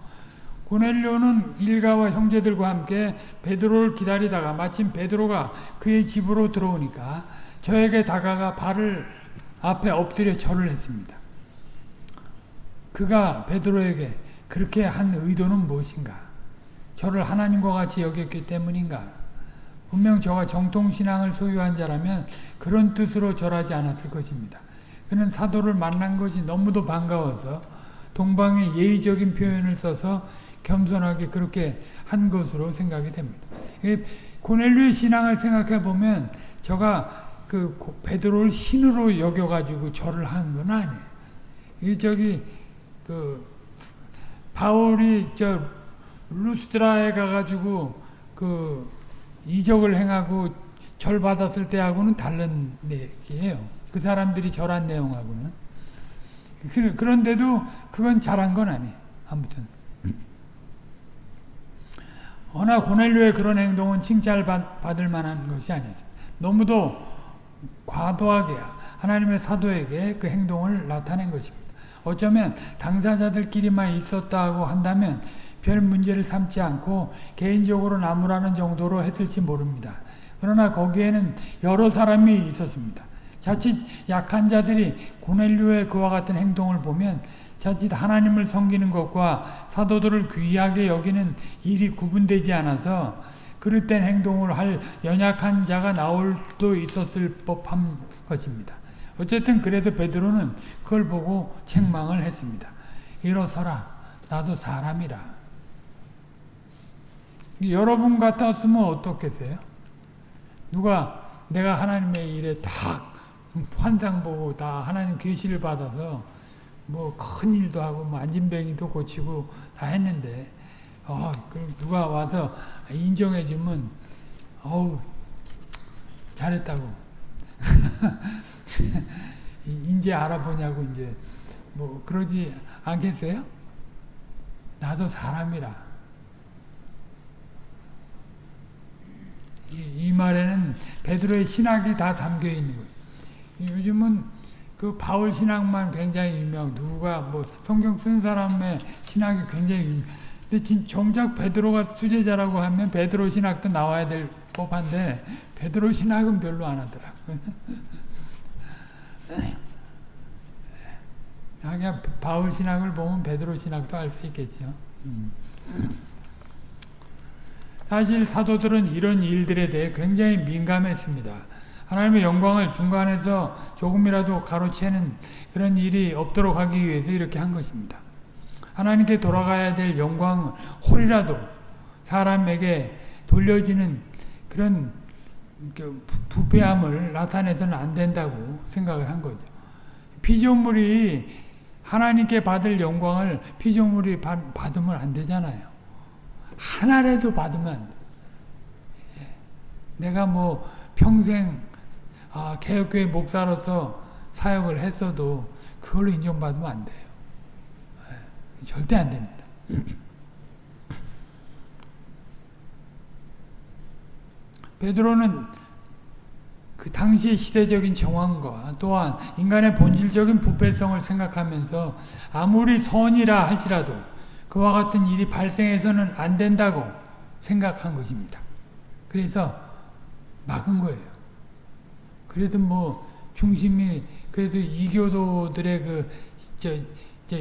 고넬료는 일가와 형제들과 함께 베드로를 기다리다가 마침 베드로가 그의 집으로 들어오니까 저에게 다가가 발을 앞에 엎드려 절을 했습니다. 그가 베드로에게 그렇게 한 의도는 무엇인가? 저를 하나님과 같이 여겼기 때문인가? 분명 저가 정통신앙을 소유한 자라면 그런 뜻으로 절하지 않았을 것입니다. 그는 사도를 만난 것이 너무도 반가워서 동방의 예의적인 표현을 써서 겸손하게 그렇게 한 것으로 생각이 됩니다. 고넬료의 신앙을 생각해 보면 저가 그 베드로를 신으로 여겨가지고 절을 한 건 아니에요. 이 저기 그 바울이 저 루스드라에 가가지고 그 이적을 행하고 절 받았을 때하고는 다른 얘기예요. 그 사람들이 절한 내용하고는 그, 그런데도 그건 잘한 건 아니에요. 아무튼 허나 고넬료의 그런 행동은 칭찬받을 만한 것이 아니었습니다. 너무도 과도하게 하나님의 사도에게 그 행동을 나타낸 것입니다. 어쩌면 당사자들끼리만 있었다고 한다면 별 문제를 삼지 않고 개인적으로 나무라는 정도로 했을지 모릅니다. 그러나 거기에는 여러 사람이 있었습니다. 자칫 약한 자들이 고넬료의 그와 같은 행동을 보면 자칫 하나님을 섬기는 것과 사도들을 귀하게 여기는 일이 구분되지 않아서 그릇된 행동을 할 연약한 자가 나올 수도 있었을 법한 것입니다. 어쨌든 그래서 베드로는 그걸 보고 책망을 했습니다. 일어서라 나도 사람이라. 여러분 같았으면 어떻겠어요? 누가 내가 하나님의 일에 다 환상 보고 다 하나님 계시를 받아서 뭐 큰 일도 하고 뭐 안진뱅이도 고치고 다 했는데 어, 누가 와서 인정해 주면 어우 잘했다고 (laughs) (laughs) 이제 알아보냐고 이제 뭐 그러지 않겠어요? 나도 사람이라 이, 이 말에는 베드로의 신학이 다 담겨 있는 거예요. 요즘은 그 바울 신학만 굉장히 유명. 누가 뭐 성경 쓴 사람의 신학이 굉장히 유명. 근데 정작 베드로가 수제자라고 하면 베드로 신학도 나와야 될 법한데 베드로 신학은 별로 안 하더라고. (laughs) 그냥 바울 신학을 보면 베드로 신학도 알 수 있겠죠. 음. 사실 사도들은 이런 일들에 대해 굉장히 민감했습니다. 하나님의 영광을 중간에서 조금이라도 가로채는 그런 일이 없도록 하기 위해서 이렇게 한 것입니다. 하나님께 돌아가야 될 영광을 홀이라도 사람에게 돌려지는 그런 그 부패함을 나타내서는 안 된다고 생각을 한 거죠. 피조물이 하나님께 받을 영광을 피조물이 받으면 안 되잖아요. 하나라도 받으면. 예. 내가 뭐 평생 아, 개혁교회 목사로서 사역을 했어도 그걸로 인정받으면 안 돼요. 네, 절대 안 됩니다. 베드로는 그 당시의 시대적인 정황과 또한 인간의 본질적인 부패성을 생각하면서 아무리 선이라 할지라도 그와 같은 일이 발생해서는 안 된다고 생각한 것입니다. 그래서 막은 거예요. 그래도 뭐 중심이 그래도 이교도들의 그 저 저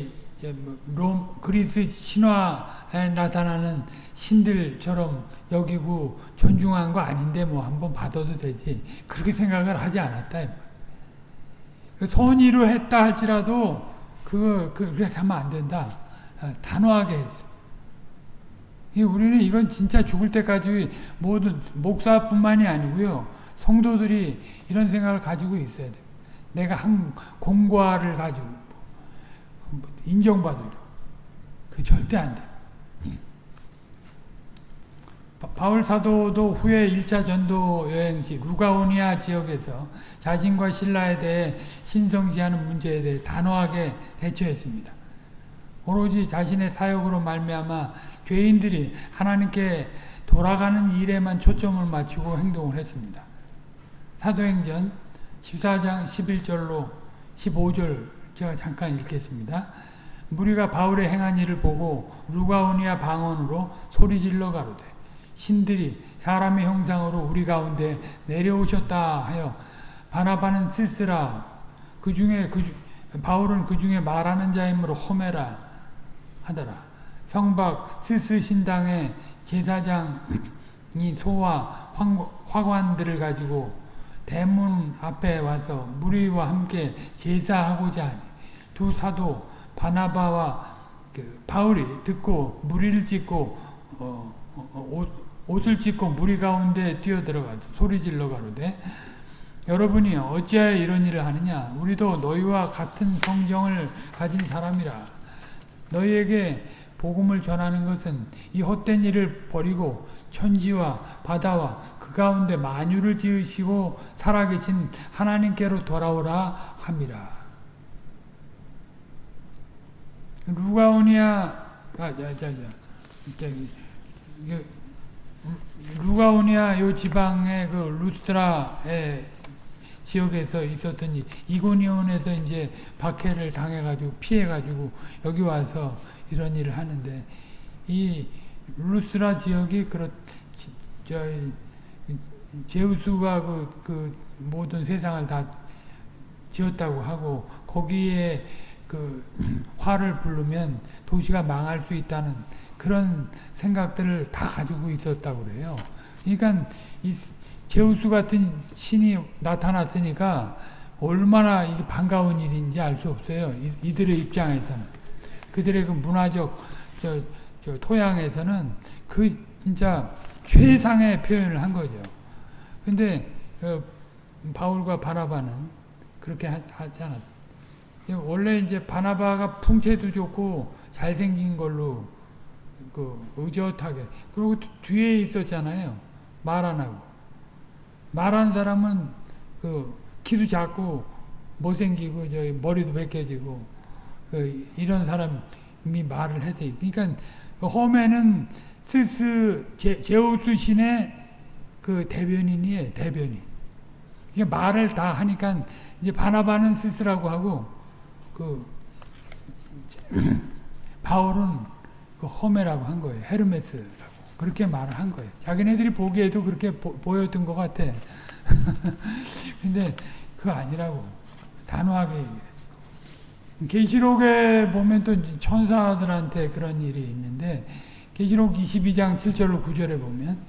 롬 그리스 신화에 나타나는 신들처럼 여기고 존중한 거 아닌데 뭐 한번 받아도 되지 그렇게 생각을 하지 않았다. 그 선의로 했다 할지라도 그거 그, 그렇게 하면 안 된다. 아, 단호하게 했어. 우리는 이건 진짜 죽을 때까지 모든 목사뿐만이 아니고요. 성도들이 이런 생각을 가지고 있어야 돼. 내가 한 공과를 가지고 인정받으려고. 그 절대 안 돼. 바울 사도도 후에 1차 전도 여행 시 루가오니아 지역에서 자신과 신라에 대해 신성시하는 문제에 대해 단호하게 대처했습니다. 오로지 자신의 사역으로 말미암아 죄인들이 하나님께 돌아가는 일에만 초점을 맞추고 행동을 했습니다. 사도행전 14장 11절로 15절 제가 잠깐 읽겠습니다. 무리가 바울의 행한 일을 보고 루가오니아 방언으로 소리질러 가로되 신들이 사람의 형상으로 우리 가운데 내려오셨다 하여 바나바는 쓸쓸하 그 중에 그 바울은 그 중에 말하는 자이므로 호메라 하더라 성박 스스 신당의 제사장이 소와 화관들을 가지고 대문 앞에 와서 무리와 함께 제사하고자 하니 두 사도 바나바와 그 바울이 듣고 무리를 짓고 어, 어, 옷, 옷을 찢고 무리 가운데 뛰어들어가서 소리 질러 가로되 여러분이 어찌하여 이런 일을 하느냐? 우리도 너희와 같은 성경을 가진 사람이라. 너희에게 복음을 전하는 것은 이 헛된 일을 버리고 천지와 바다와 그 가운데 만유를 지으시고 살아계신 하나님께로 돌아오라 함이라 루가오니아 아, 자, 자, 자, 저기, 루가오니아 요 지방의 그 루스트라의 지역에서 있었던 일, 이고니온에서 이제 박해를 당해가지고 피해가지고 여기 와서 이런 일을 하는데 이 루스트라 지역이 그렇 저 제우스가 그, 그 모든 세상을 다 지었다고 하고 거기에 그 화를 부르면 도시가 망할 수 있다는 그런 생각들을 다 가지고 있었다고 그래요. 그러니까 이 제우스 같은 신이 나타났으니까 얼마나 이게 반가운 일인지 알 수 없어요. 이, 들의 입장에서는 그들의 그 문화적 저, 저 토양에서는 그 진짜 최상의 표현을 한 거죠. 근데 어, 바울과 바나바는 그렇게 하, 하지 않았. 원래 이제 바나바가 풍채도 좋고 잘생긴 걸로 그 의젓하게. 그리고 뒤에 있었잖아요. 말 안 하고. 말한 사람은 그 키도 작고 못생기고 저기 머리도 벗겨지고 그 이런 사람이 말을 해서 그러니까 그 홈에는 스스 제, 제우스 신의 그 대변인이에요 대변인. 이게 말을 다 하니까 이제 바나바는 스스라고 하고 그 바울은 그 허메라고 한 거예요. 헤르메스라고. 그렇게 말을 한 거예요. 자기네들이 보기에도 그렇게 보, 보였던 것 같아. (laughs) 근데 그거 아니라고. 단호하게. 계시록에 보면 또 천사들한테 그런 일이 있는데 계시록 22장 7절로 9절에 보면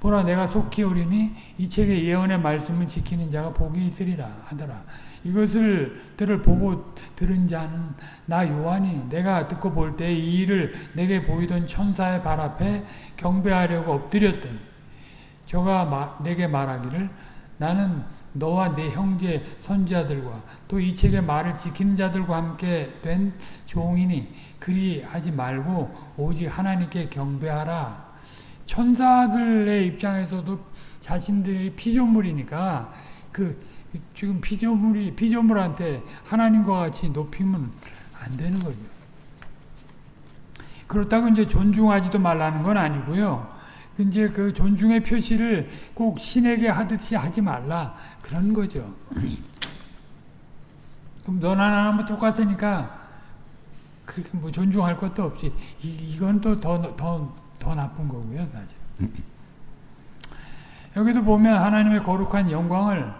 보라 내가 속히 오리니 이 책의 예언의 말씀을 지키는 자가 복이 있으리라 하더라. 이것을 들을 보고 들은 자는 나 요한이 내가 듣고 볼 때 이 일을 내게 보이던 천사의 발 앞에 경배하려고 엎드렸더니 저가 마, 내게 말하기를 나는 너와 내 형제 선지자들과 또 이 책의 말을 지키는 자들과 함께 된 종이니 그리 하지 말고 오직 하나님께 경배하라. 천사들의 입장에서도 자신들이 피조물이니까 그 지금 피조물이 피조물한테 하나님과 같이 높이면 안 되는 거죠. 그렇다고 이제 존중하지도 말라는 건 아니고요. 이제 그 존중의 표시를 꼭 신에게 하듯이 하지 말라 그런 거죠. (clears throat) 그럼 너나 나나 똑같으니까 그렇게 뭐 존중할 것도 없지. 이, 이건 또 더 더 더 나쁜 거고요, 사실. (clears throat) 여기도 보면 하나님의 거룩한 영광을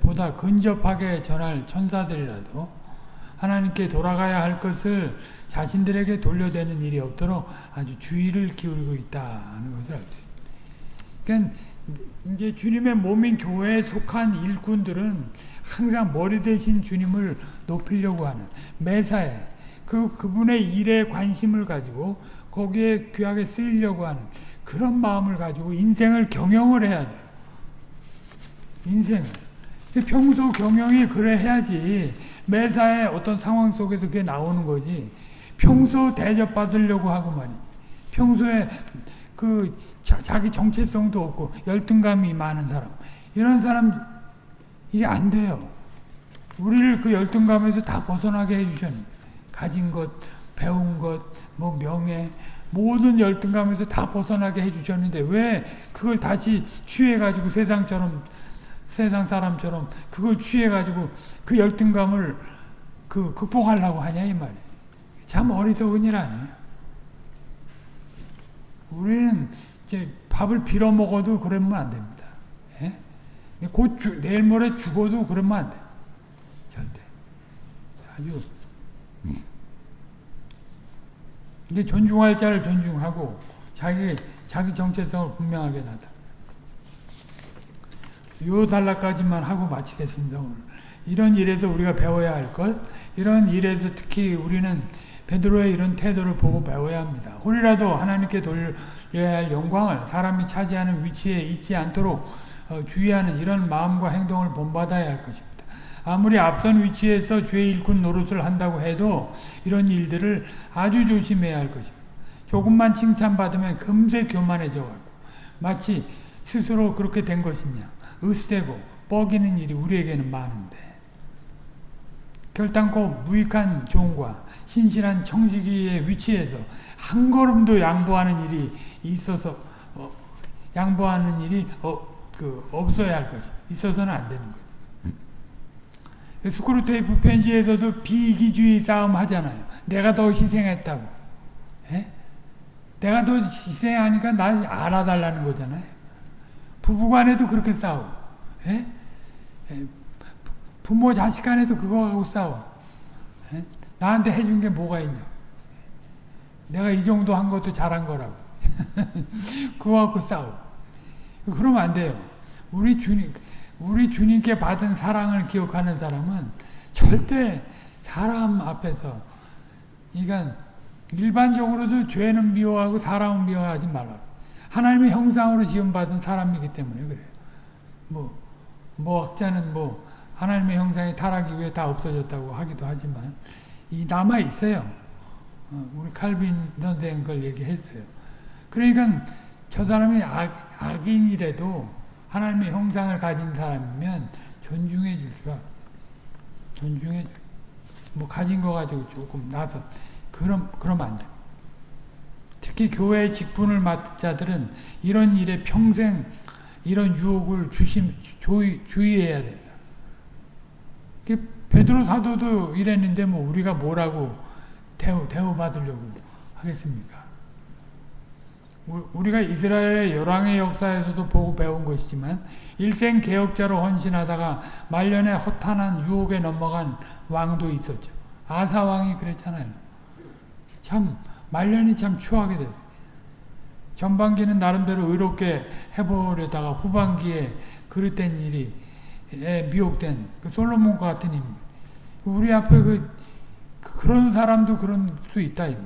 보다 근접하게 전할 천사들이라도 하나님께 돌아가야 할 것을 자신들에게 돌려대는 일이 없도록 아주 주의를 기울이고 있다는 것을 알수 있습니다. 그러니까 이제 주님의 몸인 교회에 속한 일꾼들은 항상 머리 대신 주님을 높이려고 하는 매사에 그 그분의 일에 관심을 가지고 거기에 귀하게 쓰이려고 하는 그런 마음을 가지고 인생을 경영을 해야 돼요. 인생을. 평소 경영이 그래 해야지 매사에 어떤 상황 속에서 그게 나오는 거지. 평소 대접받으려고 하고 말이. 평소에 그 자, 기 정체성도 없고 열등감이 많은 사람. 이런 사람 이게 안 돼요. 우리를 그 열등감에서 다 벗어나게 해주셨는 가진 것, 배운 것, 뭐 명예, 모든 열등감에서 다 벗어나게 해주셨는데 왜 그걸 다시 취해가지고 세상처럼 세상 사람처럼 그걸 취해가지고 그 열등감을 그 극복하려고 하냐 이 말이에요. 참 어리석은 일 아니에요. 우리는 이제 밥을 빌어 먹어도 그러면 안 됩니다. 예? 곧 주, 내일 모레 죽어도 그러면 안 돼. 절대. 아주 이게 존중할 자를 존중하고 자기 자기 정체성을 분명하게 나타. 요 단락까지만 하고 마치겠습니다. 오늘 이런 일에서 우리가 배워야 할 것, 이런 일에서 특히 우리는 베드로의 이런 태도를 보고 배워야 합니다. 홀이라도 하나님께 돌려야 할 영광을 사람이 차지하는 위치에 있지 않도록 어, 주의하는 이런 마음과 행동을 본받아야 할 것입니다. 아무리 앞선 위치에서 죄의 일꾼 노릇을 한다고 해도 이런 일들을 아주 조심해야 할 것입니다. 조금만 칭찬받으면 금세 교만해져 가고 마치 스스로 그렇게 된 것이냐 으스대고 뻐기는 일이 우리에게는 많은데 결단코 무익한 종과 신실한 청지기의 위치에서 한 걸음도 양보하는 일이 있어서 어, 양보하는 일이 어, 그 없어야 할 것이 있어서는 안 되는 거예요. 스크루테이프 편지에서도 비이기주의 싸움 하잖아요. 내가 더 희생했다고. 에? 내가 더 희생하니까 날 알아달라는 거잖아요. 부부 간에도 그렇게 싸우고, 에? 에, 부모 자식 간에도 그거 하고 싸워. 에? 나한테 해준 게 뭐가 있냐. 내가 이 정도 한 것도 잘한 거라고. (laughs) 그거 갖고 싸워. 그러면 안 돼요. 우리 주님, 우리 주님께 받은 사랑을 기억하는 사람은 절대 사람 앞에서, 그러니까 일반적으로도 죄는 미워하고 사람은 미워하지 말라. 하나님의 형상으로 지음받은 사람이기 때문에 그래요. 뭐, 뭐 학자는 뭐 하나님의 형상이 타락 이후에 다 없어졌다고 하기도 하지만 이 남아 있어요. 어, 우리 칼빈 선생 그걸 얘기했어요. 그러니까 저 사람이 악, 악인이라도 하나님의 형상을 가진 사람이면 존중해 줄 줄. 존중해 줄. 뭐 가진 거 가지고 조금 나서 그럼 그러면 안 돼. 특히 교회 직분을 맡은 자들은 이런 일에 평생 이런 유혹을 주심 주의, 주의해야 된다. 베드로 사도도 이랬는데 뭐 우리가 뭐라고 대우 대우 받으려고 하겠습니까? 우리가 이스라엘의 열왕의 역사에서도 보고 배운 것이지만 일생 개혁자로 헌신하다가 말년에 허탄한 유혹에 넘어간 왕도 있었죠. 아사 왕이 그랬잖아요. 참 말년이 참 추하게 됐어요. 전반기는 나름대로 의롭게 해보려다가 후반기에 그릇된 일이 미혹된 그 솔로몬과 같은 임. 우리 앞에 그 그런 사람도 그런 수 있다 이 말.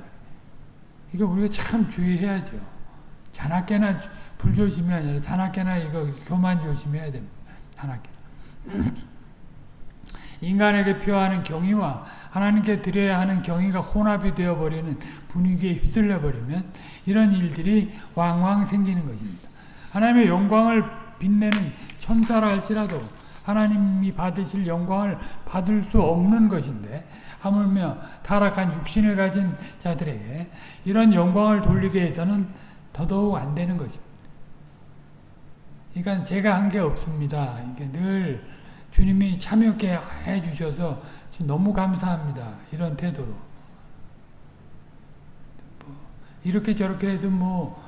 이거 우리가 참 주의해야죠. 자나깨나 불조심이 아니라 자나깨나 이거 교만 조심해야 됩니다. 자나깨나. 인간에게 표하는 경의와 하나님께 드려야 하는 경의가 혼합이 되어버리는 분위기에 휩쓸려 버리면 이런 일들이 왕왕 생기는 것입니다. 하나님의 영광을 빛내는 천사라 할지라도 하나님이 받으실 영광을 받을 수 없는 것인데 하물며 타락한 육신을 가진 자들에게 이런 영광을 돌리게 해서는 더더욱 안 되는 것입니다. 그러니까 제가 한 게 없습니다. 이게 늘 주님이 참여케 해주셔서 너무 감사합니다. 이런 태도로. 뭐 이렇게 저렇게 해도 뭐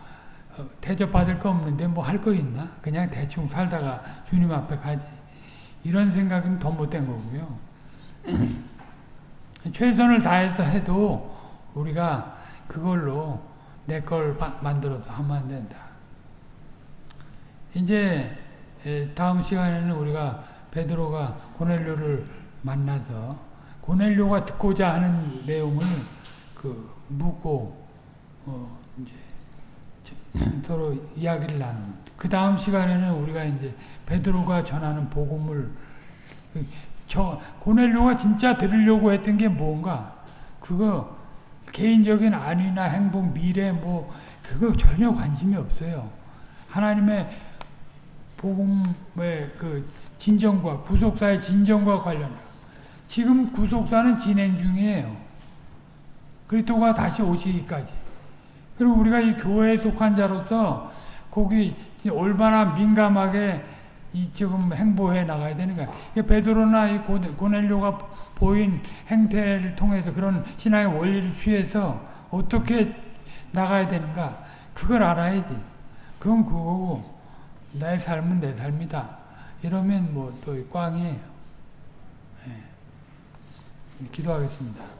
어, 대접받을 거 없는데 뭐 할 거 있나? 그냥 대충 살다가 주님 앞에 가지. 이런 생각은 더 못된 거고요. (clears throat) 최선을 다해서 해도 우리가 그걸로 내 걸 만들어서 하면 안 된다. 이제 다음 시간에는 우리가 베드로가 고넬료를 만나서 고넬료가 듣고자 하는 내용을 그 묻고 어 이제 서로 이야기를 나누는. 그 다음 시간에는 우리가 이제 베드로가 전하는 복음을 그, 저 고넬료가 진짜 들으려고 했던 게 뭔가 그거 개인적인 안위나 행복, 미래 뭐 그거 전혀 관심이 없어요. 하나님의 복음의 그 진정과 구속사의 진정과 관련해 지금 구속사는 진행 중이에요. 그리스도가 다시 오시기까지. 그리고 우리가 이 교회에 속한 자로서 거기 얼마나 민감하게 이 지금 행보해 나가야 되는가. 베드로나 이 고넬료가 보인 행태를 통해서 그런 신앙의 원리를 취해서 어떻게 나가야 되는가. 그걸 알아야지. 그건 그거고 내 삶은 내 삶이다. 이러면 뭐 또 꽝이에요. 예. 기도하겠습니다.